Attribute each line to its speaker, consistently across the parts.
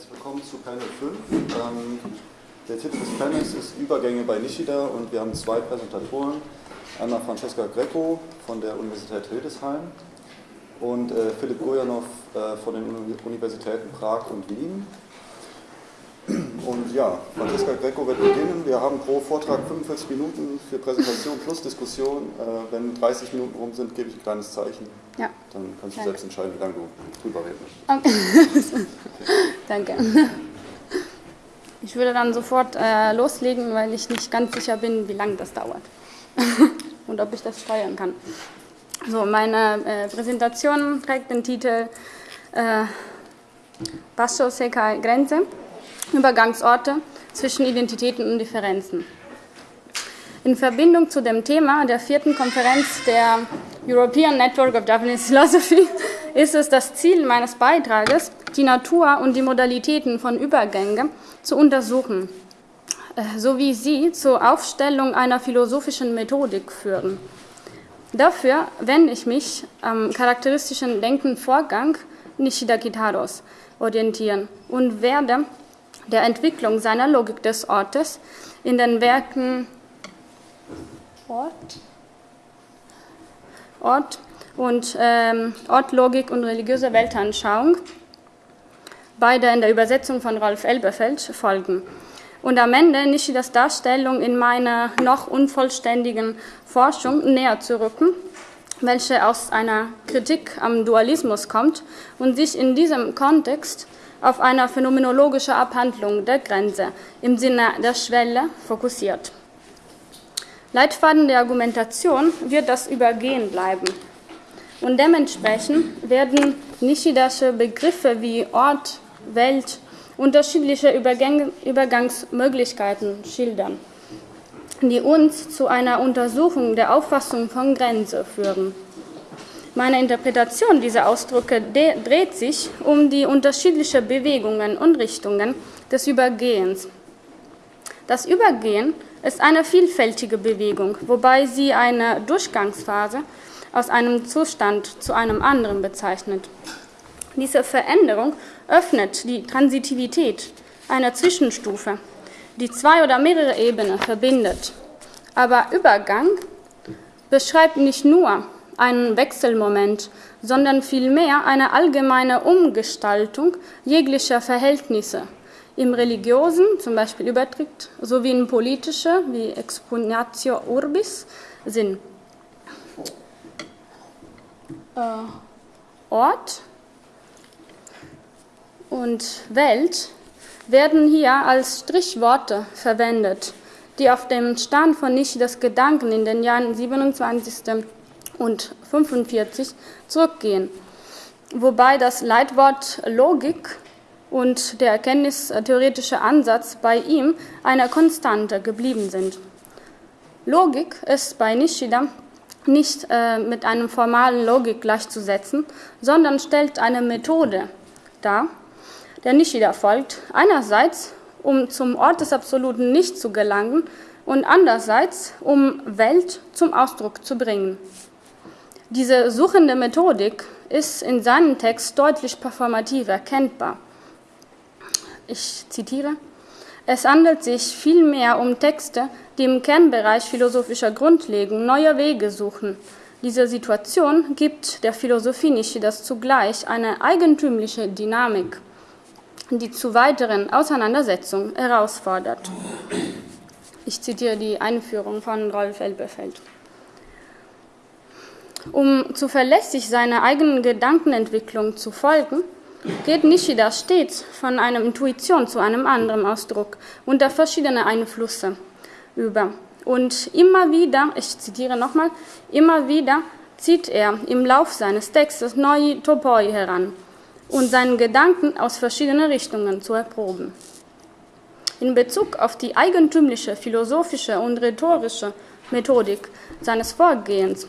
Speaker 1: herzlich willkommen zu Panel 5. Ähm, der Titel des Panels ist Übergänge bei Nishida und wir haben zwei Präsentatoren. Einmal Francesca Greco von der Universität Hildesheim und äh, Philipp Gojanov äh, von den Universitäten Prag und Wien. Und ja, Francesca Greco wird beginnen. Wir haben pro Vortrag 45 Minuten für Präsentation plus Diskussion. Äh, wenn 30 Minuten rum sind, gebe ich ein kleines Zeichen.
Speaker 2: Ja.
Speaker 1: Dann kannst du
Speaker 2: Danke.
Speaker 1: selbst entscheiden, wie lange du drüber reden möchtest.
Speaker 2: Okay. Danke. Ich würde dann sofort äh, loslegen, weil ich nicht ganz sicher bin, wie lange das dauert und ob ich das steuern kann. So, meine äh, Präsentation trägt den Titel äh, Passo Seca Grenze, Übergangsorte zwischen Identitäten und Differenzen. In Verbindung zu dem Thema der vierten Konferenz der European Network of Japanese Philosophy ist es das Ziel meines Beitrages, die Natur und die Modalitäten von Übergängen zu untersuchen, äh, sowie sie zur Aufstellung einer philosophischen Methodik führen. Dafür wende ich mich am charakteristischen Denkenvorgang Nishida Kitaros orientieren und werde der Entwicklung seiner Logik des Ortes in den Werken Ort, Ort und ähm, Ortlogik und religiöse Weltanschauung, beide in der Übersetzung von Rolf Elberfeld, folgen. Und am Ende Nishidas Darstellung in meiner noch unvollständigen Forschung näher zu rücken, welche aus einer Kritik am Dualismus kommt und sich in diesem Kontext auf eine phänomenologische Abhandlung der Grenze im Sinne der Schwelle fokussiert. Leitfaden der Argumentation wird das Übergehen bleiben. Und dementsprechend werden Nishidasche Begriffe wie Ort, Welt, unterschiedliche Übergänge, Übergangsmöglichkeiten schildern, die uns zu einer Untersuchung der Auffassung von Grenze führen. Meine Interpretation dieser Ausdrücke dreht sich um die unterschiedlichen Bewegungen und Richtungen des Übergehens. Das Übergehen ist eine vielfältige Bewegung, wobei sie eine Durchgangsphase aus einem Zustand zu einem anderen bezeichnet. Diese Veränderung öffnet die Transitivität einer Zwischenstufe, die zwei oder mehrere Ebenen verbindet. Aber Übergang beschreibt nicht nur einen Wechselmoment, sondern vielmehr eine allgemeine Umgestaltung jeglicher Verhältnisse im religiösen, zum Beispiel Übertritt, sowie in politische, wie Expugnatio Urbis, Sinn. Äh, Ort und Welt werden hier als Strichworte verwendet, die auf dem Stand von Nishidas Gedanken in den Jahren 27 und 45 zurückgehen, wobei das Leitwort Logik und der erkenntnistheoretische Ansatz bei ihm eine Konstante geblieben sind. Logik ist bei Nishida nicht äh, mit einem formalen Logik gleichzusetzen, sondern stellt eine Methode dar, der Nishida folgt, einerseits um zum Ort des Absoluten nicht zu gelangen und andererseits um Welt zum Ausdruck zu bringen. Diese suchende Methodik ist in seinem Text deutlich performativ erkennbar. Ich zitiere. Es handelt sich vielmehr um Texte, die im Kernbereich philosophischer Grundlegung neue Wege suchen. Diese Situation gibt der Philosophie Nishidas zugleich eine eigentümliche Dynamik, die zu weiteren Auseinandersetzungen herausfordert. Ich zitiere die Einführung von Rolf Elberfeld. Um zuverlässig seiner eigenen Gedankenentwicklung zu folgen, geht Nishida stets von einer Intuition zu einem anderen Ausdruck unter verschiedene Einflüsse über. Und immer wieder, ich zitiere nochmal, immer wieder zieht er im Lauf seines Textes neue Topoi heran und seinen Gedanken aus verschiedenen Richtungen zu erproben. In Bezug auf die eigentümliche philosophische und rhetorische Methodik seines Vorgehens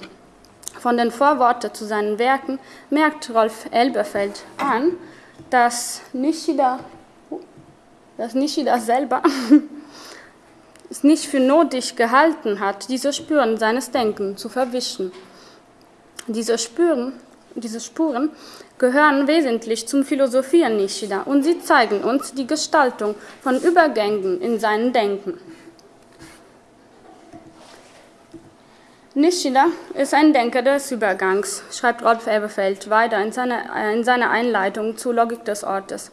Speaker 2: von den Vorworten zu seinen Werken merkt Rolf Elberfeld an, dass Nishida, dass Nishida selber es nicht für nötig gehalten hat, diese Spuren seines Denkens zu verwischen. Diese Spuren diese Spuren gehören wesentlich zum Philosophieren Nishida und sie zeigen uns die Gestaltung von Übergängen in seinem Denken. Nishida ist ein Denker des Übergangs, schreibt Rolf Eberfeld weiter in seiner, in seiner Einleitung zur Logik des Ortes.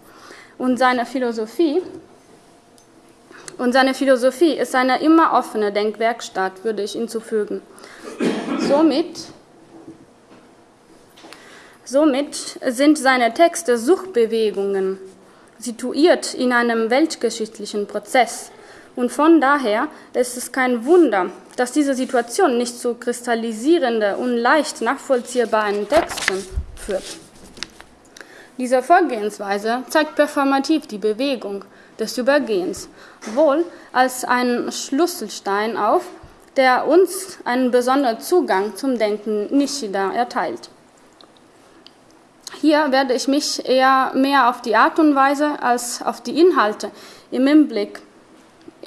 Speaker 2: Und seine Philosophie und seine Philosophie ist eine immer offene Denkwerkstatt, würde ich hinzufügen. Somit, somit sind seine Texte Suchbewegungen, situiert in einem weltgeschichtlichen Prozess. Und von daher ist es kein Wunder, dass diese Situation nicht zu kristallisierenden und leicht nachvollziehbaren Texten führt. Diese Vorgehensweise zeigt performativ die Bewegung des Übergehens, wohl als einen Schlüsselstein auf, der uns einen besonderen Zugang zum Denken Nishida erteilt. Hier werde ich mich eher mehr auf die Art und Weise als auf die Inhalte im Hinblick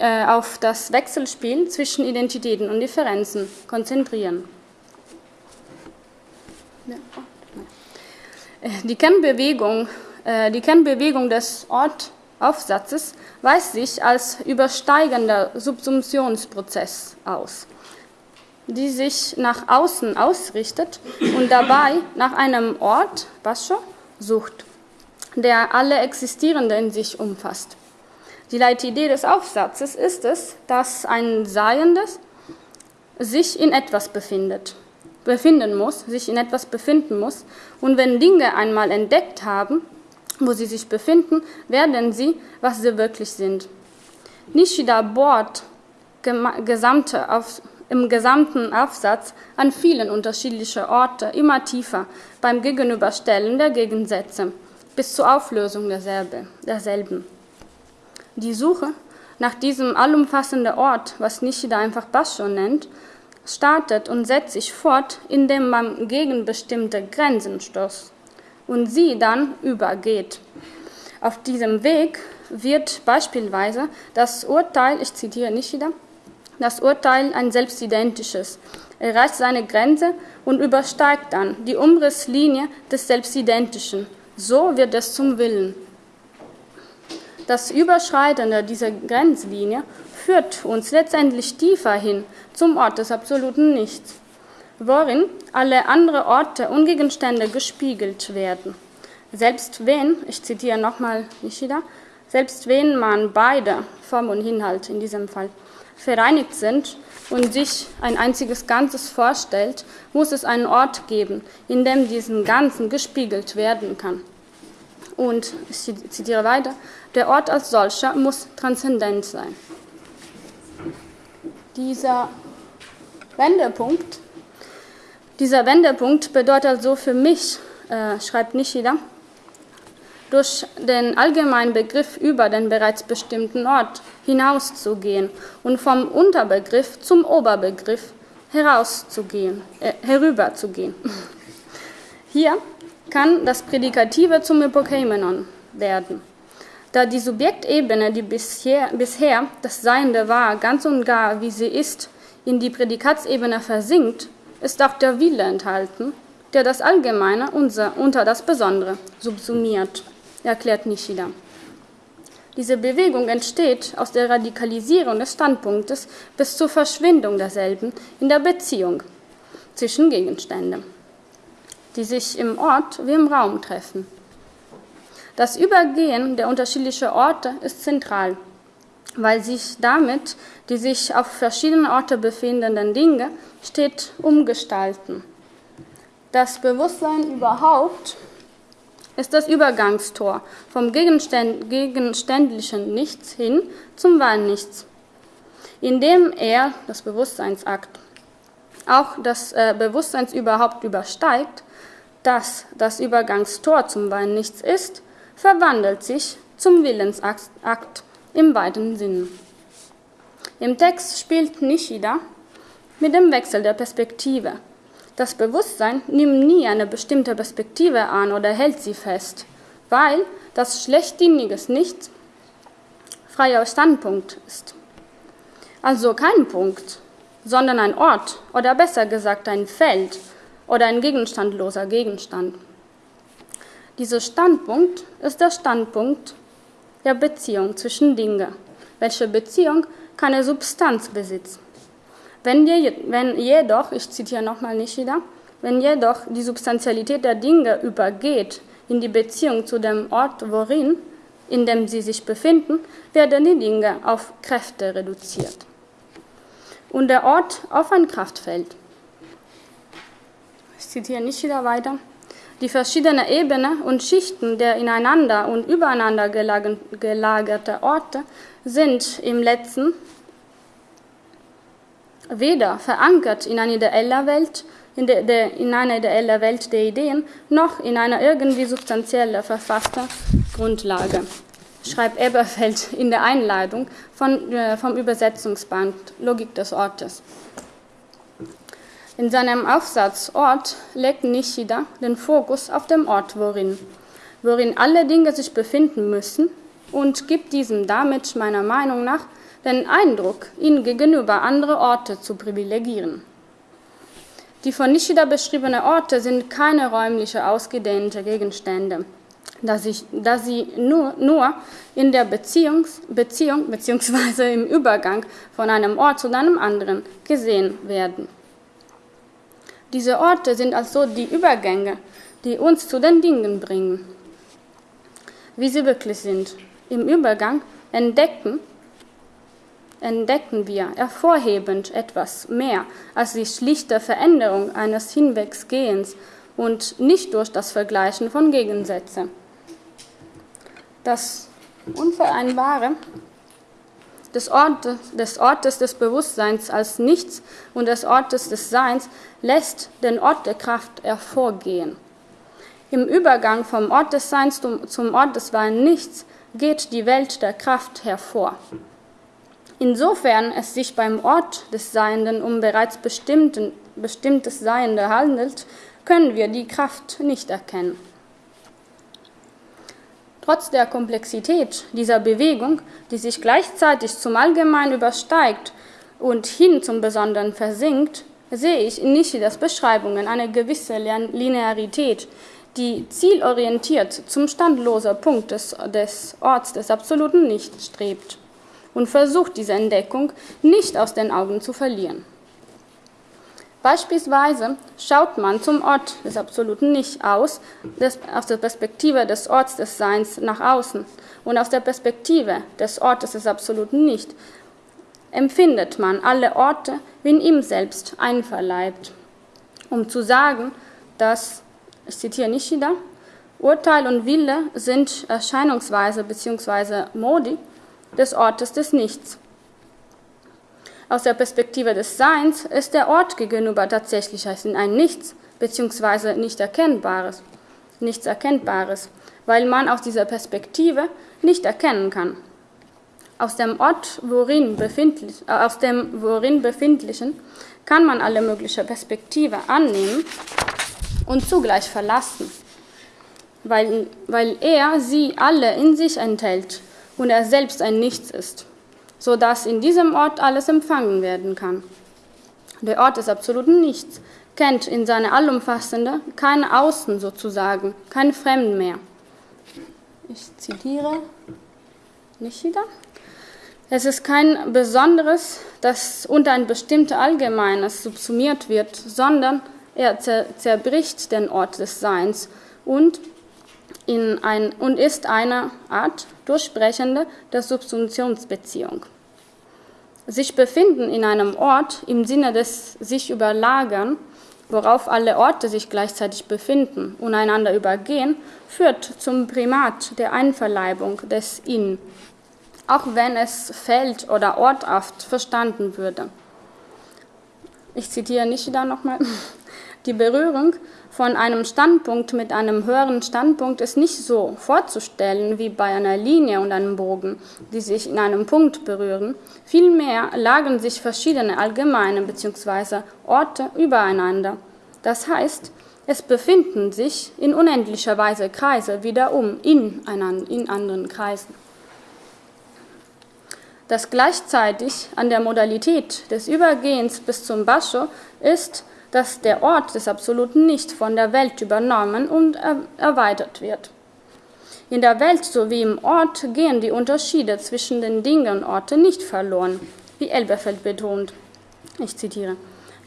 Speaker 2: äh, auf das Wechselspiel zwischen Identitäten und Differenzen konzentrieren. Äh, die Kernbewegung, äh, die Kernbewegung des Ortaufsatzes weist sich als übersteigender Subsumptionsprozess aus, die sich nach außen ausrichtet und dabei nach einem Ort, Basho, sucht, der alle Existierende in sich umfasst. Die Leitidee des Aufsatzes ist es, dass ein Seiendes sich in etwas befindet, befinden muss, sich in etwas befinden muss. Und wenn Dinge einmal entdeckt haben, wo sie sich befinden, werden sie, was sie wirklich sind. Nishida bohrt gesamte auf, im gesamten Aufsatz an vielen unterschiedlichen Orten immer tiefer beim Gegenüberstellen der Gegensätze bis zur Auflösung derselbe, derselben. Die Suche nach diesem allumfassenden Ort, was Nishida einfach Basho nennt, startet und setzt sich fort, indem man gegen bestimmte Grenzen stoßt und sie dann übergeht. Auf diesem Weg wird beispielsweise das Urteil, ich zitiere Nishida, das Urteil ein selbstidentisches, erreicht seine Grenze und übersteigt dann die Umrisslinie des Selbstidentischen. So wird es zum Willen. Das Überschreiten dieser Grenzlinie führt uns letztendlich tiefer hin zum Ort des absoluten Nichts, worin alle anderen Orte und Gegenstände gespiegelt werden. Selbst wenn, ich zitiere nochmal Nishida, selbst wenn man beide, Form und Inhalt in diesem Fall, vereinigt sind und sich ein einziges Ganzes vorstellt, muss es einen Ort geben, in dem diesen Ganzen gespiegelt werden kann. Und ich zitiere weiter, der Ort als solcher muss transzendent sein. Dieser Wendepunkt, dieser Wendepunkt bedeutet also für mich, äh, schreibt Nishida, durch den allgemeinen Begriff über den bereits bestimmten Ort hinauszugehen und vom Unterbegriff zum Oberbegriff herauszugehen, äh, herüberzugehen. Hier kann das Prädikative zum Hypokeimenon werden. Da die Subjektebene, die bisher, bisher das Seiende war, ganz und gar, wie sie ist, in die Prädikatsebene versinkt, ist auch der Wille enthalten, der das Allgemeine unter das Besondere subsumiert, erklärt Nishida. Diese Bewegung entsteht aus der Radikalisierung des Standpunktes bis zur Verschwindung derselben in der Beziehung zwischen Gegenständen die sich im Ort wie im Raum treffen. Das Übergehen der unterschiedlichen Orte ist zentral, weil sich damit die sich auf verschiedenen Orten befindenden Dinge steht umgestalten. Das Bewusstsein überhaupt ist das Übergangstor vom gegenständlichen Nichts hin zum wahren Nichts, indem er, das Bewusstseinsakt, auch das äh, Bewusstseins überhaupt übersteigt, dass das Übergangstor zum Wein nichts ist, verwandelt sich zum Willensakt im weiten Sinn. Im Text spielt Nishida mit dem Wechsel der Perspektive. Das Bewusstsein nimmt nie eine bestimmte Perspektive an oder hält sie fest, weil das schlechtdieniges Nichts freier Standpunkt ist. Also kein Punkt, sondern ein Ort oder besser gesagt ein Feld, oder ein gegenstandloser Gegenstand. Dieser Standpunkt ist der Standpunkt der Beziehung zwischen Dingen, welche Beziehung keine Substanz besitzt. Wenn, je, wenn jedoch, ich zitiere nochmal Nishida, wenn jedoch die Substantialität der Dinge übergeht in die Beziehung zu dem Ort, worin, in dem sie sich befinden, werden die Dinge auf Kräfte reduziert und der Ort auf ein Kraftfeld. Ich zitiere nicht wieder weiter. Die verschiedenen Ebenen und Schichten der ineinander und übereinander gelagerten Orte sind im letzten weder verankert in einer ideellen Welt, in, de, de, in einer ideellen Welt der Ideen, noch in einer irgendwie substanziell verfassten Grundlage schreibt Eberfeld in der Einleitung von, äh, vom Übersetzungsband Logik des Ortes. In seinem Aufsatz Ort legt Nishida den Fokus auf dem Ort, worin, worin alle Dinge sich befinden müssen und gibt diesem damit meiner Meinung nach den Eindruck, ihn gegenüber andere Orte zu privilegieren. Die von Nishida beschriebenen Orte sind keine räumliche ausgedehnte Gegenstände, da, sich, da sie nur, nur in der Beziehung bzw. im Übergang von einem Ort zu einem anderen gesehen werden. Diese Orte sind also die Übergänge, die uns zu den Dingen bringen, wie sie wirklich sind. Im Übergang entdecken, entdecken wir hervorhebend etwas mehr als die schlichte Veränderung eines Hinwegsgehens und nicht durch das Vergleichen von Gegensätzen. Das Unvereinbare des Ortes, des Ortes des Bewusstseins als Nichts und des Ortes des Seins lässt den Ort der Kraft hervorgehen. Im Übergang vom Ort des Seins zum Ort des wahren Nichts geht die Welt der Kraft hervor. Insofern es sich beim Ort des Seienden um bereits bestimmtes Seiende handelt, können wir die Kraft nicht erkennen. Trotz der Komplexität dieser Bewegung, die sich gleichzeitig zum Allgemeinen übersteigt und hin zum Besonderen versinkt, sehe ich in Nishidas Beschreibungen eine gewisse Linearität, die zielorientiert zum standlosen Punkt des, des Orts des absoluten Nichts strebt und versucht, diese Entdeckung nicht aus den Augen zu verlieren. Beispielsweise schaut man zum Ort des Absoluten nicht aus, des, aus der Perspektive des Orts des Seins nach außen. Und aus der Perspektive des Ortes des Absoluten nicht, empfindet man alle Orte wie in ihm selbst einverleibt, um zu sagen, dass, ich zitiere Nishida, Urteil und Wille sind Erscheinungsweise bzw. Modi des Ortes des Nichts aus der Perspektive des Seins ist der Ort gegenüber tatsächlich ein Nichts bzw. nicht Erkennbares, nichts Erkennbares, weil man aus dieser Perspektive nicht erkennen kann. Aus dem Ort, worin befindlich, äh, aus dem worin befindlichen, kann man alle möglichen Perspektive annehmen und zugleich verlassen, weil, weil er sie alle in sich enthält und er selbst ein Nichts ist sodass in diesem Ort alles empfangen werden kann. Der Ort des absoluten Nichts kennt in seiner allumfassende kein Außen sozusagen, kein Fremden mehr. Ich zitiere nicht wieder. Es ist kein Besonderes, das unter ein bestimmtes Allgemeines subsumiert wird, sondern er zerbricht den Ort des Seins und, in ein, und ist eine Art Durchbrechende der Subsumptionsbeziehung. Sich befinden in einem Ort im Sinne des sich überlagern, worauf alle Orte sich gleichzeitig befinden und einander übergehen, führt zum Primat der Einverleibung des In, auch wenn es feld- oder orthaft verstanden würde. Ich zitiere Nishida nochmal. Die Berührung von einem Standpunkt mit einem höheren Standpunkt ist nicht so vorzustellen wie bei einer Linie und einem Bogen, die sich in einem Punkt berühren. Vielmehr lagern sich verschiedene allgemeine bzw. Orte übereinander. Das heißt, es befinden sich in unendlicher Weise Kreise wiederum in, in anderen Kreisen. Das gleichzeitig an der Modalität des Übergehens bis zum Basho ist, dass der Ort des Absoluten nicht von der Welt übernommen und erweitert wird. In der Welt sowie im Ort gehen die Unterschiede zwischen den Dingen und Orten nicht verloren, wie Elberfeld betont. Ich zitiere.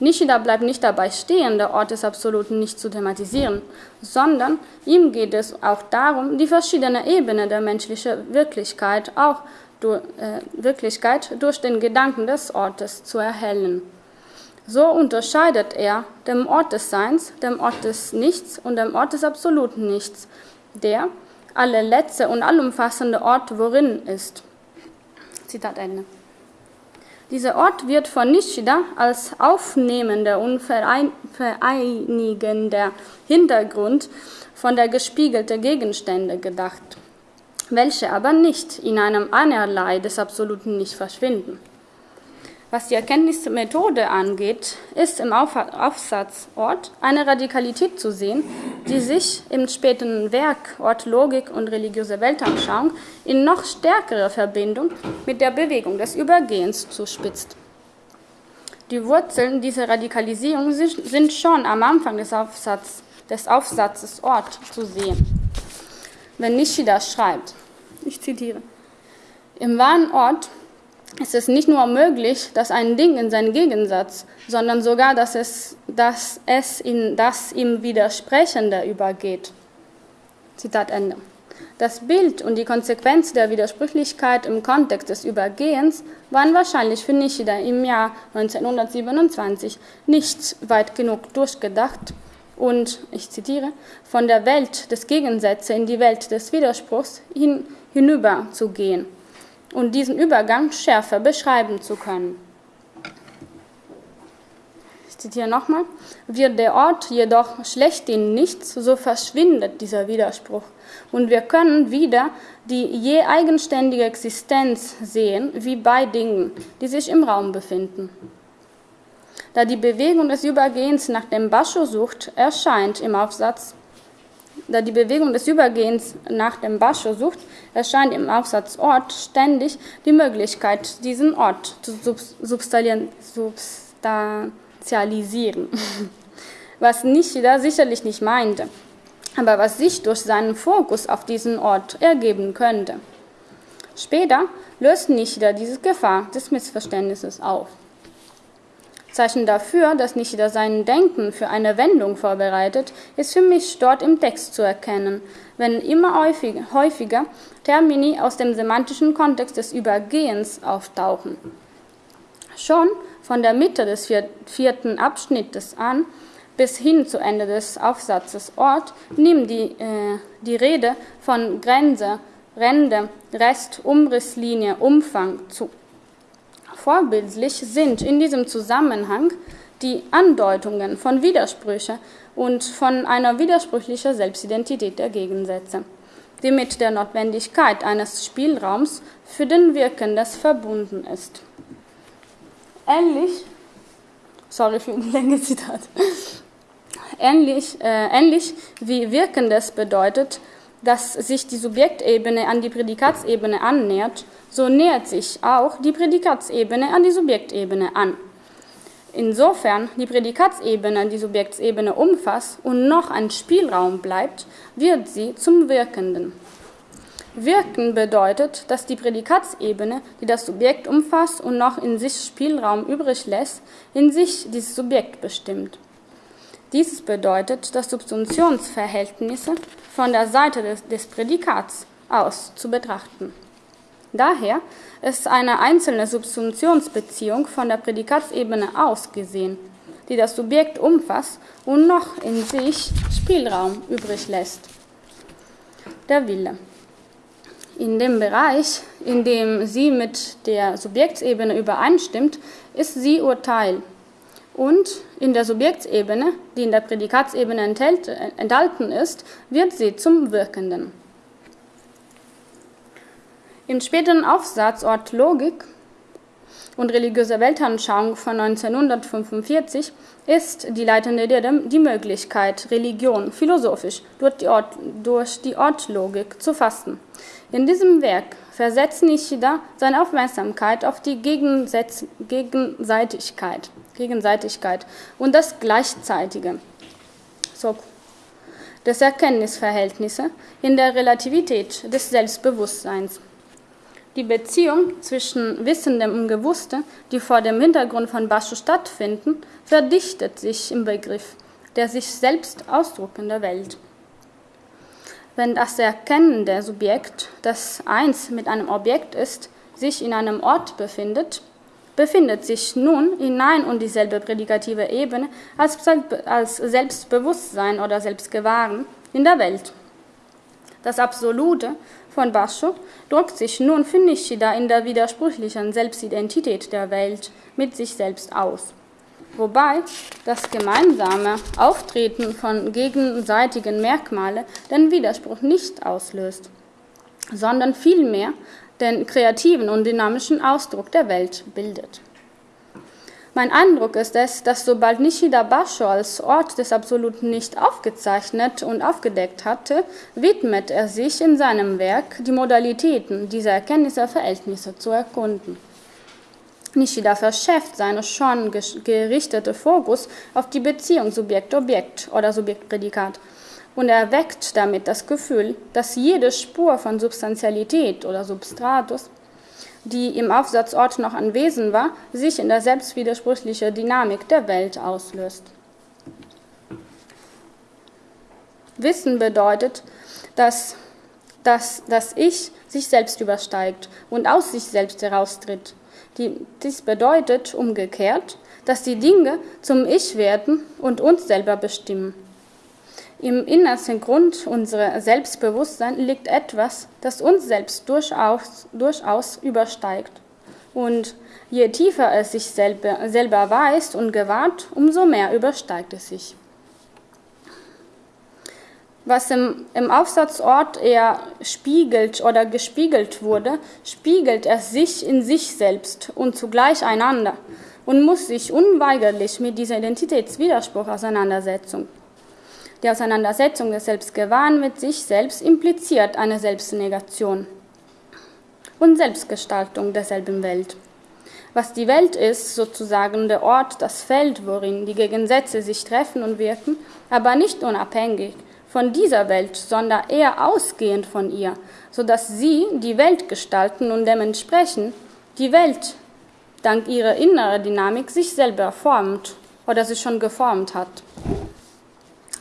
Speaker 2: Nishida bleibt nicht dabei stehen, der Ort des Absoluten nicht zu thematisieren, sondern ihm geht es auch darum, die verschiedenen Ebenen der menschlichen Wirklichkeit, auch durch, äh, Wirklichkeit durch den Gedanken des Ortes zu erhellen. So unterscheidet er dem Ort des Seins, dem Ort des Nichts und dem Ort des absoluten Nichts, der alle letzte und allumfassende Ort worin ist. Zitat Ende. Dieser Ort wird von Nishida als aufnehmender und vereinigender Hintergrund von der gespiegelten Gegenstände gedacht, welche aber nicht in einem Einerlei des Absoluten nicht verschwinden. Was die Erkenntnismethode angeht, ist im Aufsatzort eine Radikalität zu sehen, die sich im späten Werk Ort Logik und religiöse Weltanschauung in noch stärkere Verbindung mit der Bewegung des Übergehens zuspitzt. Die Wurzeln dieser Radikalisierung sind schon am Anfang des, Aufsatz, des Aufsatzes Ort zu sehen. Wenn Nishida schreibt, ich zitiere, im wahren Ort ist es nicht nur möglich, dass ein Ding in seinen Gegensatz, sondern sogar, dass es, dass es in das ihm Widersprechende übergeht. Zitat Ende. Das Bild und die Konsequenz der Widersprüchlichkeit im Kontext des Übergehens waren wahrscheinlich für Nishida im Jahr 1927 nicht weit genug durchgedacht und, ich zitiere, von der Welt des Gegensätzes in die Welt des Widerspruchs hin, hinüber und diesen Übergang schärfer beschreiben zu können. Ich zitiere nochmal. Wird der Ort jedoch schlechthin nichts, so verschwindet dieser Widerspruch und wir können wieder die je eigenständige Existenz sehen, wie bei Dingen, die sich im Raum befinden. Da die Bewegung des Übergehens nach dem Bascho sucht, erscheint im Aufsatz da die Bewegung des Übergehens nach dem Bascho sucht, erscheint im Aufsatz Ort ständig die Möglichkeit, diesen Ort zu substanzialisieren. Was Nishida sicherlich nicht meinte, aber was sich durch seinen Fokus auf diesen Ort ergeben könnte. Später löst Nishida diese Gefahr des Missverständnisses auf. Zeichen dafür, dass Nishida sein Denken für eine Wendung vorbereitet, ist für mich dort im Text zu erkennen, wenn immer häufiger, Termini aus dem semantischen Kontext des Übergehens auftauchen. Schon von der Mitte des vierten Abschnittes an bis hin zu Ende des Aufsatzes Ort nimmt die, äh, die Rede von Grenze, Rende, Rest, Umrisslinie, Umfang zu. Vorbildlich sind in diesem Zusammenhang die Andeutungen von Widersprüchen und von einer widersprüchlichen Selbstidentität der Gegensätze, die mit der Notwendigkeit eines Spielraums für den Wirkendes verbunden ist. Ähnlich, sorry für ein längeres Zitat, ähnlich, äh, ähnlich wie Wirkendes bedeutet, dass sich die Subjektebene an die Prädikatsebene annähert, so nähert sich auch die Prädikatsebene an die Subjektebene an. Insofern die Prädikatsebene die Subjektsebene umfasst und noch ein Spielraum bleibt, wird sie zum Wirkenden. Wirken bedeutet, dass die Prädikatsebene, die das Subjekt umfasst und noch in sich Spielraum übrig lässt, in sich dieses Subjekt bestimmt. Dies bedeutet, dass Subsumptionsverhältnisse von der Seite des, des Prädikats aus zu betrachten. Daher ist eine einzelne Subsumptionsbeziehung von der Prädikatsebene aus gesehen, die das Subjekt umfasst und noch in sich Spielraum übrig lässt. Der Wille. In dem Bereich, in dem sie mit der Subjektsebene übereinstimmt, ist sie Urteil und in der Subjektsebene, die in der Prädikatsebene enthält, enthalten ist, wird sie zum Wirkenden. Im späteren Aufsatz Ort Logik und religiöse Weltanschauung von 1945 ist die leitende Idee die Möglichkeit, Religion philosophisch durch die, Ort, durch die Ortlogik zu fassen. In diesem Werk versetzt Nishida seine Aufmerksamkeit auf die Gegenseitigkeit Gegenseitigkeit und das Gleichzeitige so, des Erkenntnisverhältnisse in der Relativität des Selbstbewusstseins. Die Beziehung zwischen Wissendem und Gewusste, die vor dem Hintergrund von Bascho stattfinden, verdichtet sich im Begriff der sich selbst ausdruckenden Welt. Wenn das erkennende Subjekt, das eins mit einem Objekt ist, sich in einem Ort befindet, befindet sich nun in ein und dieselbe prädikative Ebene als, Selbstbewusstsein oder Selbstgewahren in der Welt. Das Absolute von Bascho drückt sich nun für Nishida in der widersprüchlichen Selbstidentität der Welt mit sich selbst aus. Wobei das gemeinsame Auftreten von gegenseitigen Merkmalen den Widerspruch nicht auslöst, sondern vielmehr den kreativen und dynamischen Ausdruck der Welt bildet. Mein Eindruck ist es, dass sobald Nishida Basho als Ort des Absoluten nicht aufgezeichnet und aufgedeckt hatte, widmet er sich in seinem Werk die Modalitäten dieser Erkenntnisverhältnisse zu erkunden. Nishida verschärft seine schon gerichtete Fokus auf die Beziehung Subjekt-Objekt oder Subjekt-Prädikat und erweckt damit das Gefühl, dass jede Spur von Substantialität oder Substratus die im Aufsatzort noch anwesend war, sich in der selbstwidersprüchlichen Dynamik der Welt auslöst. Wissen bedeutet, dass, dass das Ich sich selbst übersteigt und aus sich selbst heraustritt. Die, dies bedeutet umgekehrt, dass die Dinge zum Ich werden und uns selber bestimmen. Im innersten Grund unserer Selbstbewusstsein liegt etwas, das uns selbst durchaus, durchaus übersteigt. Und je tiefer es sich selber, selber weiß und gewahrt, umso mehr übersteigt es sich. Was im, im Aufsatzort eher spiegelt oder gespiegelt wurde, spiegelt er sich in sich selbst und zugleich einander und muss sich unweigerlich mit dieser Identitätswiderspruch auseinandersetzen. Die Auseinandersetzung des Selbstgewahren mit sich selbst impliziert eine Selbstnegation und Selbstgestaltung derselben Welt. Was die Welt ist, sozusagen der Ort, das Feld, worin die Gegensätze sich treffen und wirken, aber nicht unabhängig von dieser Welt, sondern eher ausgehend von ihr, sodass sie die Welt gestalten und dementsprechend die Welt dank ihrer inneren Dynamik sich selber formt oder sich schon geformt hat.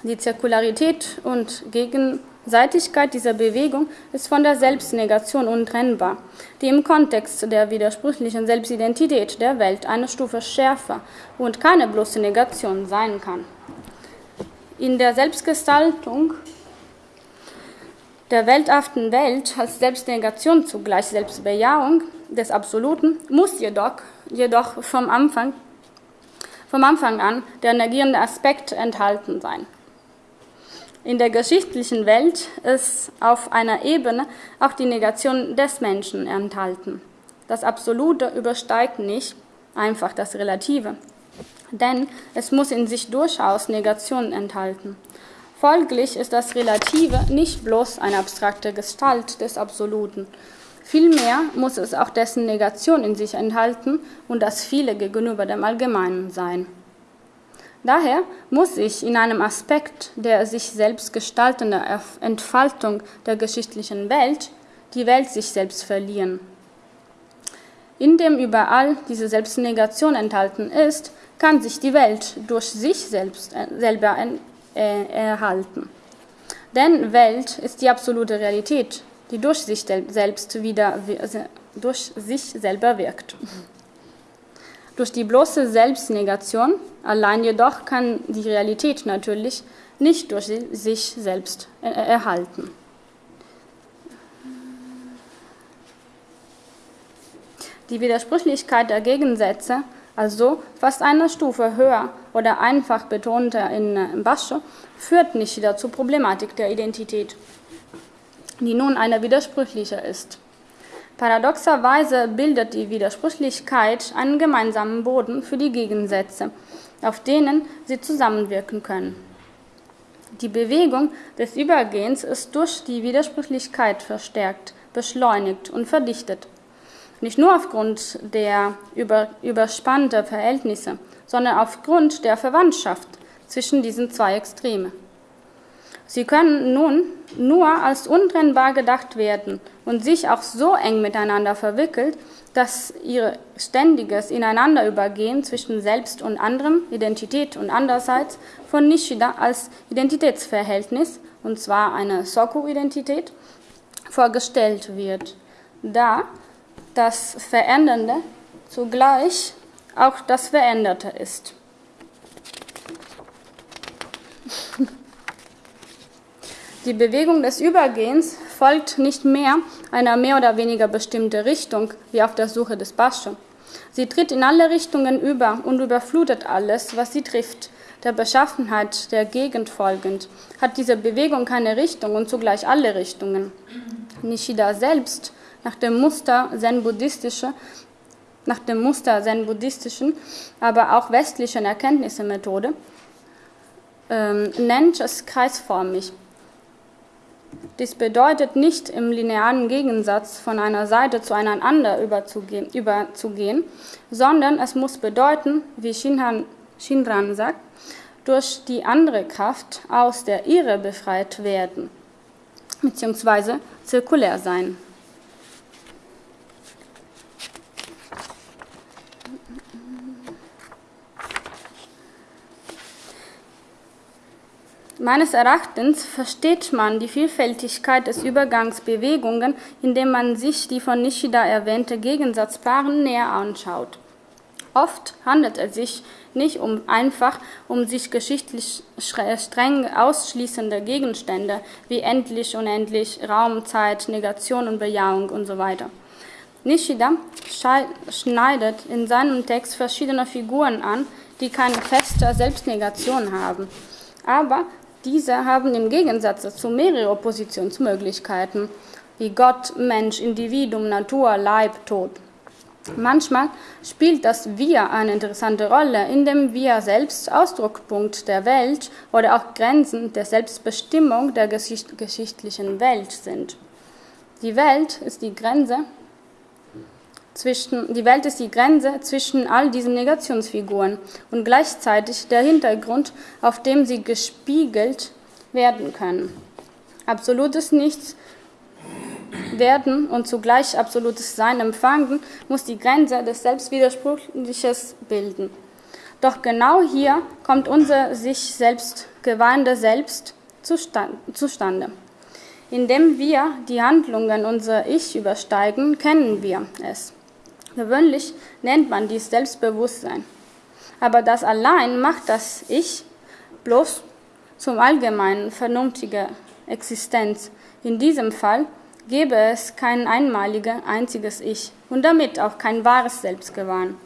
Speaker 2: Die Zirkularität und Gegenseitigkeit dieser Bewegung ist von der Selbstnegation untrennbar, die im Kontext der widersprüchlichen Selbstidentität der Welt eine Stufe schärfer und keine bloße Negation sein kann. In der Selbstgestaltung der welthaften Welt als Selbstnegation zugleich Selbstbejahung des Absoluten muss jedoch, jedoch vom, Anfang, vom Anfang an der negierende Aspekt enthalten sein. In der geschichtlichen Welt ist auf einer Ebene auch die Negation des Menschen enthalten. Das Absolute übersteigt nicht einfach das Relative, denn es muss in sich durchaus Negationen enthalten. Folglich ist das Relative nicht bloß eine abstrakte Gestalt des Absoluten. Vielmehr muss es auch dessen Negation in sich enthalten und das Viele gegenüber dem Allgemeinen sein. Daher muss ich in einem Aspekt der sich selbst gestaltenden Entfaltung der geschichtlichen Welt die Welt sich selbst verlieren. Indem überall diese Selbstnegation enthalten ist, kann sich die Welt durch sich selbst äh, selber äh, erhalten. Denn Welt ist die absolute Realität, die durch sich selbst wieder durch sich selber wirkt. Durch die bloße Selbstnegation allein jedoch kann die Realität natürlich nicht durch sich selbst erhalten. Die Widersprüchlichkeit der Gegensätze, also fast eine Stufe höher oder einfach betonter in Bascho, führt nicht wieder zur Problematik der Identität, die nun eine widersprüchliche ist. Paradoxerweise bildet die Widersprüchlichkeit einen gemeinsamen Boden für die Gegensätze, auf denen sie zusammenwirken können. Die Bewegung des Übergehens ist durch die Widersprüchlichkeit verstärkt, beschleunigt und verdichtet. Nicht nur aufgrund der über, überspannten Verhältnisse, sondern aufgrund der Verwandtschaft zwischen diesen zwei Extreme. Sie können nun nur als untrennbar gedacht werden und sich auch so eng miteinander verwickelt, dass ihr ständiges Ineinanderübergehen zwischen Selbst und anderem, Identität und andererseits, von Nishida als Identitätsverhältnis, und zwar eine Soku-Identität, vorgestellt wird, da das Verändernde zugleich auch das Veränderte ist. Die Bewegung des Übergehens folgt nicht mehr einer mehr oder weniger bestimmten Richtung wie auf der Suche des Bascho. Sie tritt in alle Richtungen über und überflutet alles, was sie trifft. Der Beschaffenheit der Gegend folgend hat diese Bewegung keine Richtung und zugleich alle Richtungen. Nishida selbst, nach dem Muster zen-buddhistische, nach dem Muster zen-buddhistischen, aber auch westlichen Erkenntnismethode, ähm, nennt es kreisförmig. Dies bedeutet nicht im linearen Gegensatz von einer Seite zu einer anderen überzugehen, sondern es muss bedeuten, wie Shinran, Shinran sagt, durch die andere Kraft aus der Irre befreit werden, beziehungsweise zirkulär sein. Meines Erachtens versteht man die Vielfältigkeit des Übergangsbewegungen, indem man sich die von Nishida erwähnte Gegensatzpaaren näher anschaut. Oft handelt es sich nicht um einfach um sich geschichtlich streng ausschließende Gegenstände wie endlich, unendlich, Raum, Zeit, Negation und Bejahung und so. Nishida schneidet in seinem Text verschiedene Figuren an, die keine feste Selbstnegation haben. Aber diese haben im Gegensatz zu mehrere Oppositionsmöglichkeiten, wie Gott, Mensch, Individuum, Natur, Leib, Tod. Manchmal spielt das Wir eine interessante Rolle, indem wir selbst Ausdruckpunkt der Welt oder auch Grenzen der Selbstbestimmung der geschichtlichen Welt sind. Die Welt ist die Grenze zwischen, die Welt ist die Grenze zwischen all diesen Negationsfiguren und gleichzeitig der Hintergrund, auf dem sie gespiegelt werden können. Absolutes Nichts werden und zugleich absolutes Sein empfangen, muss die Grenze des Selbstwidersprüchliches bilden. Doch genau hier kommt unser sich selbst geweihende Selbst zustande. Indem wir die Handlungen unser Ich übersteigen, kennen wir es. Gewöhnlich nennt man dies Selbstbewusstsein. Aber das allein macht das Ich bloß zum allgemeinen vernünftiger Existenz. In diesem Fall gäbe es kein einmaliges, einziges Ich und damit auch kein wahres Selbstgewahren.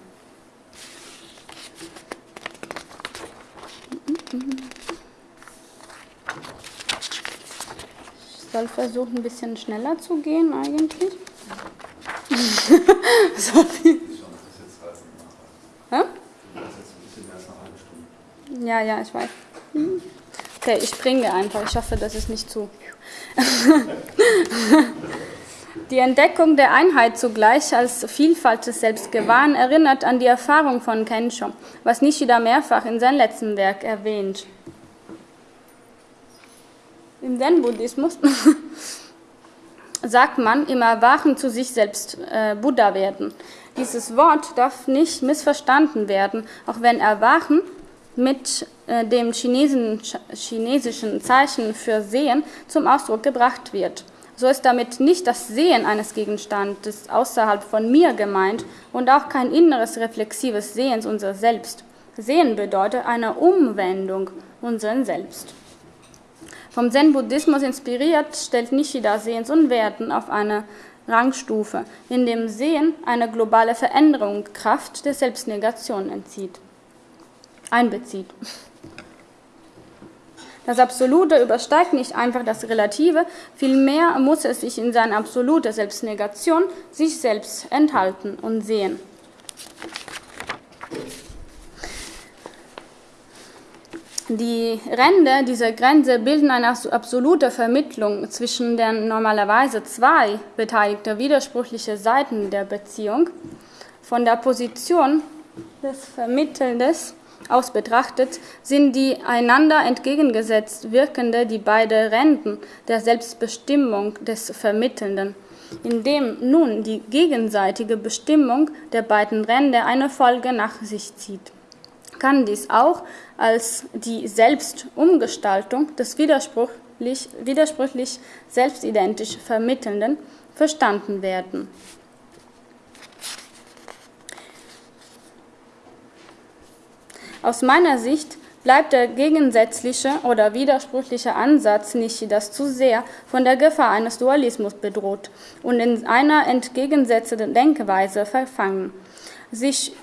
Speaker 2: Ich soll versuchen, ein bisschen schneller zu gehen eigentlich. Sorry. Ja, ja, ich weiß. Okay, ich springe einfach. Ich hoffe, das ist nicht zu. Die Entdeckung der Einheit zugleich als Vielfalt des Selbstgewahren erinnert an die Erfahrung von Kensho, was Nishida mehrfach in seinem letzten Werk erwähnt. Im Zen-Buddhismus sagt man im Erwachen zu sich selbst äh, Buddha werden. Dieses Wort darf nicht missverstanden werden, auch wenn Erwachen mit äh, dem chinesischen, chinesischen Zeichen für Sehen zum Ausdruck gebracht wird. So ist damit nicht das Sehen eines Gegenstandes außerhalb von mir gemeint und auch kein inneres reflexives Sehens unser Selbst. Sehen bedeutet eine Umwendung unseren Selbst. Vom Zen-Buddhismus inspiriert stellt Nishida Sehens und Werten auf eine Rangstufe, in dem Sehen eine globale Veränderung Kraft der Selbstnegation entzieht, einbezieht. Das Absolute übersteigt nicht einfach das Relative, vielmehr muss es sich in seiner absoluten Selbstnegation sich selbst enthalten und sehen. Die Ränder dieser Grenze bilden eine absolute Vermittlung zwischen den normalerweise zwei beteiligten widersprüchlichen Seiten der Beziehung. Von der Position des Vermittelndes aus betrachtet, sind die einander entgegengesetzt wirkende die beiden Renten der Selbstbestimmung des Vermittelnden, indem nun die gegenseitige Bestimmung der beiden Ränder eine Folge nach sich zieht kann dies auch als die Selbstumgestaltung des widersprüchlich, widersprüchlich selbstidentisch Vermittelnden verstanden werden. Aus meiner Sicht bleibt der gegensätzliche oder widersprüchliche Ansatz nicht das zu sehr von der Gefahr eines Dualismus bedroht und in einer entgegensetzenden Denkweise verfangen. Sich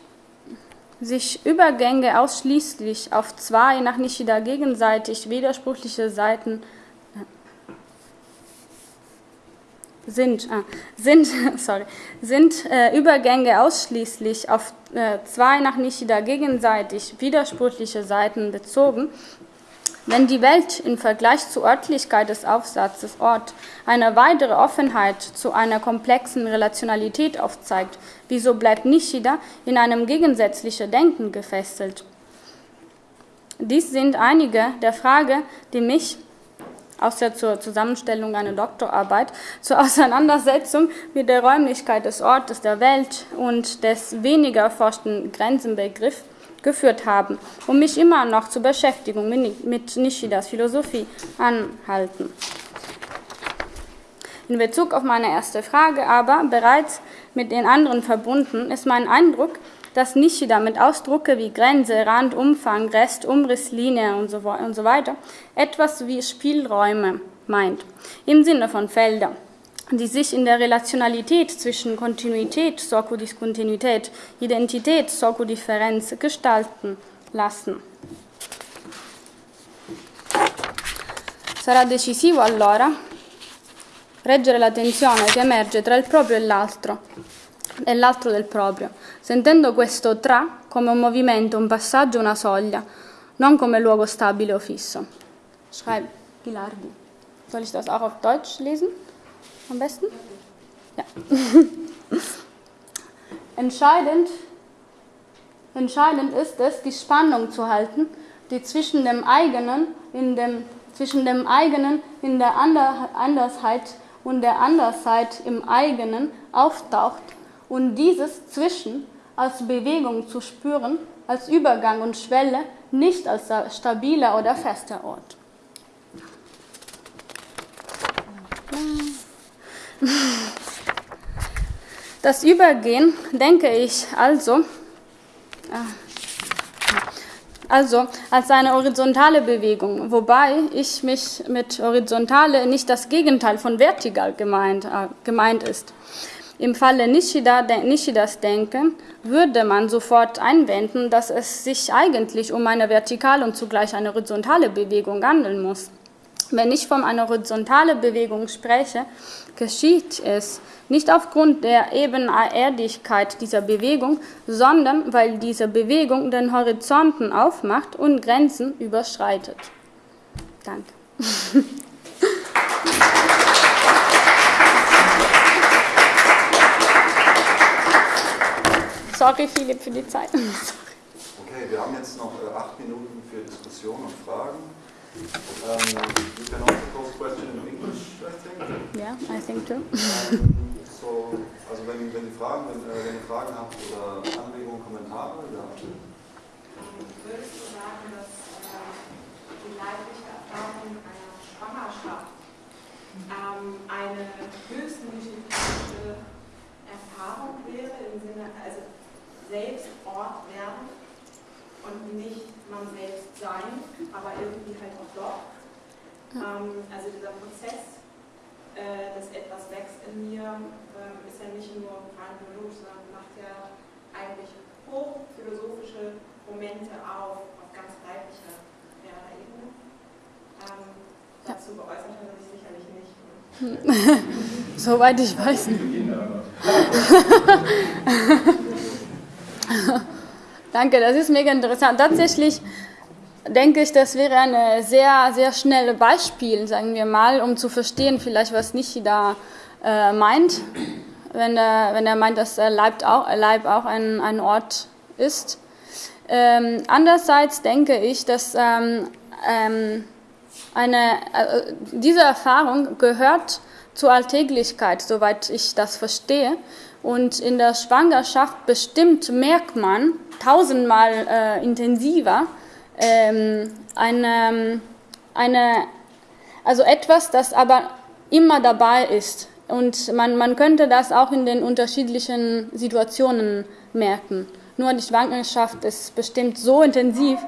Speaker 2: sich Übergänge ausschließlich auf zwei nach Nishida gegenseitig widersprüchliche Seiten sind, äh, sind, sorry, sind äh, Übergänge ausschließlich auf äh, zwei nach Nishida gegenseitig widersprüchliche Seiten bezogen, wenn die Welt im Vergleich zur Örtlichkeit des Aufsatzes Ort eine weitere Offenheit zu einer komplexen Relationalität aufzeigt, wieso bleibt Nishida in einem gegensätzlichen Denken gefesselt? Dies sind einige der Fragen, die mich außer zur Zusammenstellung einer Doktorarbeit, zur Auseinandersetzung mit der Räumlichkeit des Ortes der Welt und des weniger erforschten Grenzenbegriffs geführt haben und mich immer noch zur Beschäftigung mit Nishidas Philosophie anhalten. In Bezug auf meine erste Frage aber, bereits mit den anderen verbunden, ist mein Eindruck, dass Nishida mit Ausdrucke wie Grenze, Rand, Umfang, Rest, Umriss, Linie und so, und so weiter etwas wie Spielräume meint, im Sinne von Felder die sich in der Relationalität zwischen Kontinuität, Soku Diskontinuität, Identität, Soku Differenz gestalten lassen. Sarà decisivo allora reggere la tensione che emerge tra il proprio e l'altro e l'altro del proprio, sentendo questo tra come un movimento, un passaggio, una soglia, non come luogo stabile o fisso. Schreibt Gilardi. Soll ich das auch auf Deutsch lesen? Am besten? Ja. entscheidend, entscheidend ist es, die Spannung zu halten, die zwischen dem eigenen, in dem, zwischen dem eigenen in der Andersheit und der Andersheit im eigenen auftaucht und dieses Zwischen als Bewegung zu spüren, als Übergang und Schwelle, nicht als stabiler oder fester Ort. Das Übergehen, denke ich, also, ah, also als eine horizontale Bewegung, wobei ich mich mit horizontale nicht das Gegenteil von vertikal gemeint, äh, gemeint ist. Im Falle Nishida, Nishidas Denken würde man sofort einwenden, dass es sich eigentlich um eine vertikale und zugleich eine horizontale Bewegung handeln muss. Wenn ich von einer horizontalen Bewegung spreche, geschieht es nicht aufgrund der Ebenerdigkeit dieser Bewegung, sondern weil diese Bewegung den Horizonten aufmacht und Grenzen überschreitet. Danke. Sorry, Philipp, für die Zeit.
Speaker 1: Okay, wir haben jetzt noch äh, acht Minuten für Diskussion und Fragen. Um, you can also pose question in English, I think.
Speaker 2: Yeah, I think too.
Speaker 1: um, so, also wenn, wenn, ihr Fragen, wenn, äh, wenn ihr Fragen habt oder Anregungen, Kommentare, ja.
Speaker 3: Würdest du sagen, dass äh, die leibliche Erfahrung einer Schwangerschaft ähm, eine höchstmythologische Erfahrung wäre, im Sinne, also selbst Ort werden und nicht man selbst sein, aber irgendwie halt auch doch. Ähm, also dieser Prozess, äh, dass etwas wächst in mir, äh, ist ja nicht nur rein biologisch, sondern macht ja eigentlich hochphilosophische Momente auf, auf ganz leiblicher ja, Ebene. Ähm, dazu geäußert hat er sich sicherlich nicht.
Speaker 2: Ne? Soweit ich weiß. Danke, das ist mega interessant. Tatsächlich denke ich, das wäre ein sehr, sehr schnelles Beispiel, sagen wir mal, um zu verstehen, vielleicht, was Nishida äh, meint, wenn er, wenn er meint, dass Leib auch, Leib auch ein, ein Ort ist. Ähm, andererseits denke ich, dass ähm, ähm, eine, äh, diese Erfahrung gehört zur Alltäglichkeit, soweit ich das verstehe. Und in der Schwangerschaft bestimmt merkt man tausendmal äh, intensiver ähm, eine, eine, also etwas, das aber immer dabei ist. Und man, man könnte das auch in den unterschiedlichen Situationen merken. Nur die Schwangerschaft ist bestimmt so intensiv,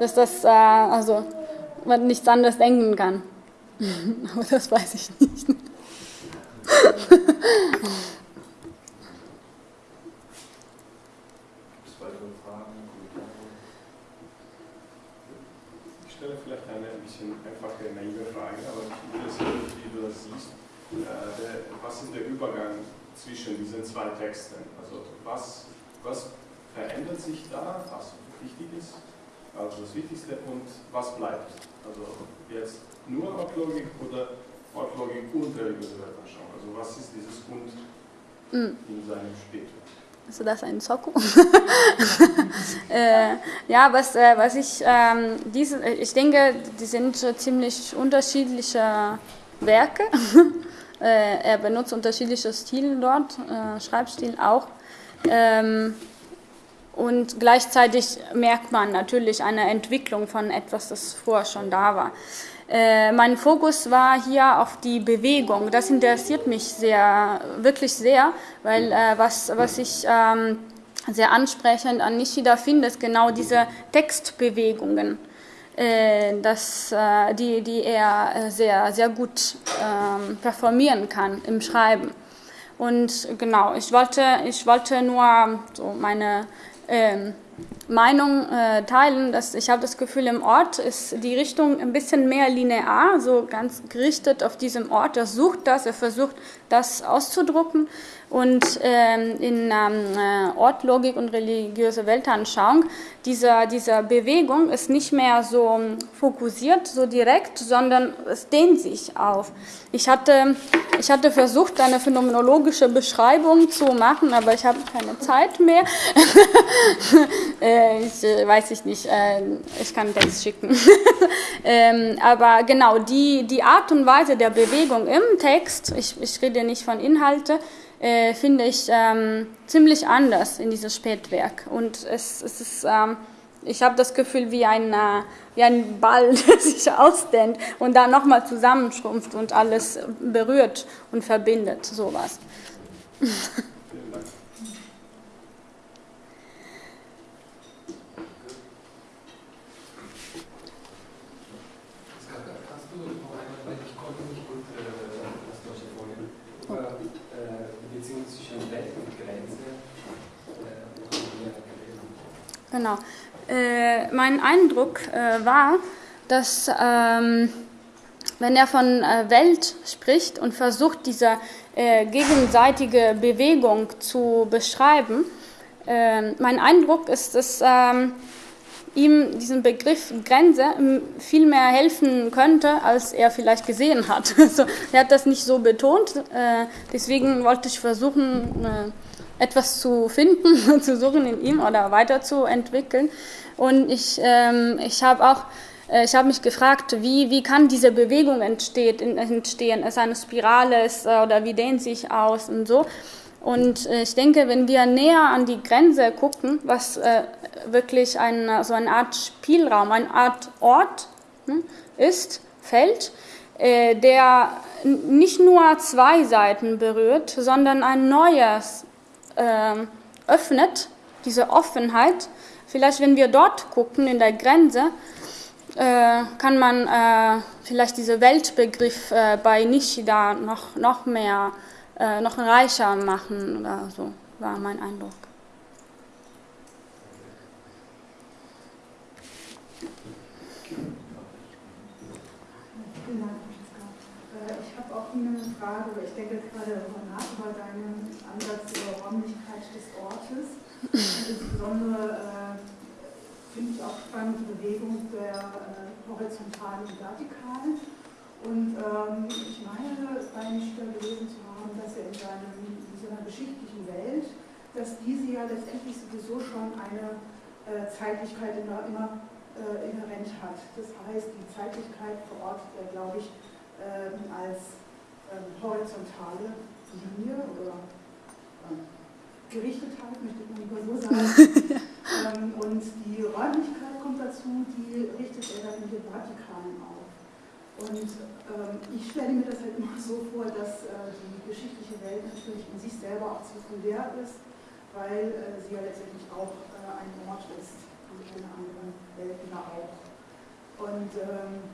Speaker 2: dass das, äh, also, man nichts anderes denken kann. Aber das weiß ich nicht.
Speaker 4: Ich stelle vielleicht eine ein bisschen einfache, naive Frage, aber ich will es wie du das siehst. Äh, was ist der Übergang zwischen diesen zwei Texten? Also was, was verändert sich da, was wichtig ist, also das Wichtigste und was bleibt. Also jetzt nur Ortlogik oder Ortlogik und religiöse Weltanschauung. Also was ist dieses und mm. in seinem Später?
Speaker 2: Ist das ein Soko? äh, ja, was, äh, was ich, ähm, diese, ich denke, die sind ziemlich unterschiedliche Werke. äh, er benutzt unterschiedliche Stile dort, äh, Schreibstil auch. Ähm, und gleichzeitig merkt man natürlich eine Entwicklung von etwas, das vorher schon da war. Äh, mein Fokus war hier auf die Bewegung. Das interessiert mich sehr, wirklich sehr, weil äh, was, was ich ähm, sehr ansprechend an Nishida finde, ist genau diese Textbewegungen, äh, das, äh, die, die er sehr, sehr gut ähm, performieren kann im Schreiben. Und genau, ich wollte, ich wollte nur so meine ähm, Meinung äh, teilen, dass ich habe das Gefühl, im Ort ist die Richtung ein bisschen mehr linear, so ganz gerichtet auf diesem Ort. Er sucht das, er versucht das auszudrucken und ähm, in ähm, äh, Ortlogik und religiöse Weltanschauung, dieser, dieser Bewegung ist nicht mehr so fokussiert, so direkt, sondern es dehnt sich auf. Ich hatte, ich hatte versucht, eine phänomenologische Beschreibung zu machen, aber ich habe keine Zeit mehr. äh, ich äh, weiß ich nicht, ich kann das schicken. ähm, aber genau, die, die Art und Weise der Bewegung im Text, ich, ich rede nicht von Inhalte, äh, finde ich ähm, ziemlich anders in dieses Spätwerk. Und es, es ist, ähm, ich habe das Gefühl wie ein, äh, wie ein Ball, der sich ausdehnt und dann nochmal zusammenschrumpft und alles berührt und verbindet, sowas. Genau. Äh, mein Eindruck äh, war, dass ähm, wenn er von äh, Welt spricht und versucht, diese äh, gegenseitige Bewegung zu beschreiben, ähm, mein Eindruck ist, dass ähm, ihm diesen Begriff Grenze viel mehr helfen könnte, als er vielleicht gesehen hat. Also, er hat das nicht so betont, äh, deswegen wollte ich versuchen, äh, etwas zu finden, zu suchen in ihm oder weiterzuentwickeln. Und ich, ähm, ich habe auch äh, ich habe mich gefragt, wie, wie kann diese Bewegung entsteht, entstehen? Ist eine Spirale ist, äh, oder wie dehnt sich aus und so? Und äh, ich denke, wenn wir näher an die Grenze gucken, was äh, wirklich ein, so eine Art Spielraum, eine Art Ort hm, ist, Feld, äh, der nicht nur zwei Seiten berührt, sondern ein neues öffnet, diese Offenheit. Vielleicht, wenn wir dort gucken, in der Grenze, äh, kann man äh, vielleicht diesen Weltbegriff äh, bei Nishida noch, noch mehr, noch reicher machen oder so, war mein Eindruck.
Speaker 5: Ich habe auch eine Frage, ich denke gerade nach über deinen Ansatz Räumlichkeit des Ortes. Insbesondere äh, finde ich auch spannend die Bewegung der äh, horizontalen und vertikalen. Und ähm, ich meine, bei Nishida gelesen zu haben, dass er in, seinem, in seiner geschichtlichen Welt, dass diese ja letztendlich sowieso schon eine äh, Zeitlichkeit immer, immer äh, inhärent hat. Das heißt, die Zeitlichkeit verortet er, glaube ich, ähm, als ähm, horizontale Linie oder ähm, Gerichtetheit, möchte ich mal so sagen. ähm, und die Räumlichkeit kommt dazu, die richtet er dann in den Vertikalen auf. Und ähm, ich stelle mir das halt immer so vor, dass äh, die geschichtliche Welt natürlich in sich selber auch zirkulär ist, weil äh, sie ja letztendlich auch äh, ein Ort ist, wie alle anderen Welten auch. Und ähm,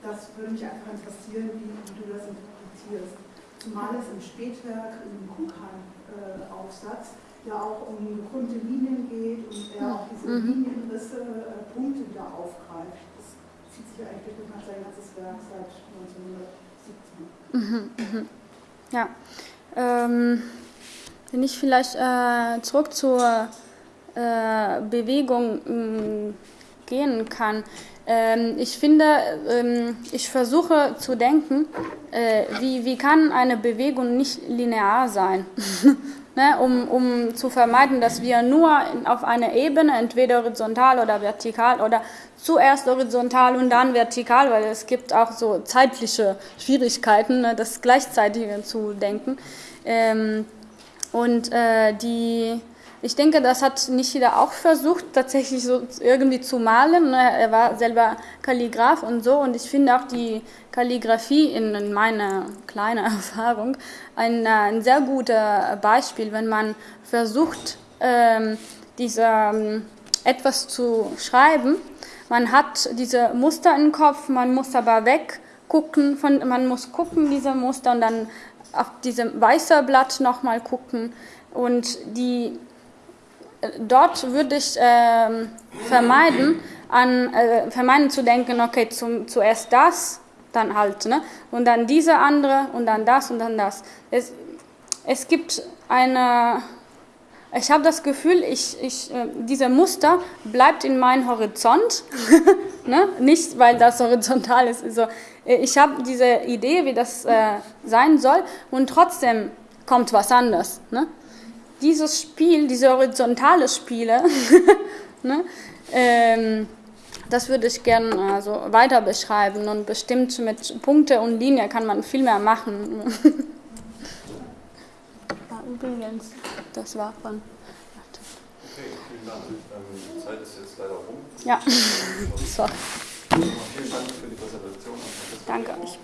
Speaker 5: das würde mich einfach interessieren, wie, wie, du das interpretierst. Zumal es im Spätwerk, im Kuchan-Aufsatz, ja auch um gekrümmte Linien geht und er auch diese mhm. Linienrisse, äh, Punkte wieder aufgreift zieht sich eigentlich durch sein ganzes Werk seit 1917. Mhm, mhm. Ja.
Speaker 2: Ähm, wenn ich vielleicht äh, zurück zur äh, Bewegung äh, gehen kann. Ähm, ich finde, ähm, ich versuche zu denken, äh, wie, wie kann eine Bewegung nicht linear sein? ne, um, um zu vermeiden, dass wir nur auf einer Ebene, entweder horizontal oder vertikal oder zuerst horizontal und dann vertikal, weil es gibt auch so zeitliche Schwierigkeiten, ne, das Gleichzeitige zu denken. Ähm, und äh, die ich denke, das hat Nishida auch versucht, tatsächlich so irgendwie zu malen. Ne? Er war selber Kalligraph und so. Und ich finde auch die Kalligrafie in meiner kleinen Erfahrung ein, ein sehr gutes Beispiel, wenn man versucht, ähm, diese, ähm, etwas zu schreiben. Man hat diese Muster im Kopf, man muss aber weggucken, von, man muss gucken, diese Muster, und dann auf diesem weißen Blatt nochmal gucken. Und die dort würde ich äh, vermeiden, an, äh, vermeiden zu denken, okay, zum, zuerst das, dann halt, ne? und dann diese andere und dann das und dann das. Es, es gibt eine, ich habe das Gefühl, ich, ich, äh, dieser Muster bleibt in meinem Horizont, ne? nicht weil das horizontal ist. Also, äh, ich habe diese Idee, wie das äh, sein soll und trotzdem kommt was anderes. Ne? Dieses Spiel, diese horizontale Spiele, ne, ähm, das würde ich gerne also weiter beschreiben und bestimmt mit Punkte und Linie kann man viel mehr machen. ah, übrigens, das war von.
Speaker 1: Okay, vielen Dank. Ähm, die Zeit ist jetzt leider rum.
Speaker 2: Ja, sorry.
Speaker 1: Vielen Dank für die Präsentation.
Speaker 2: Danke euch.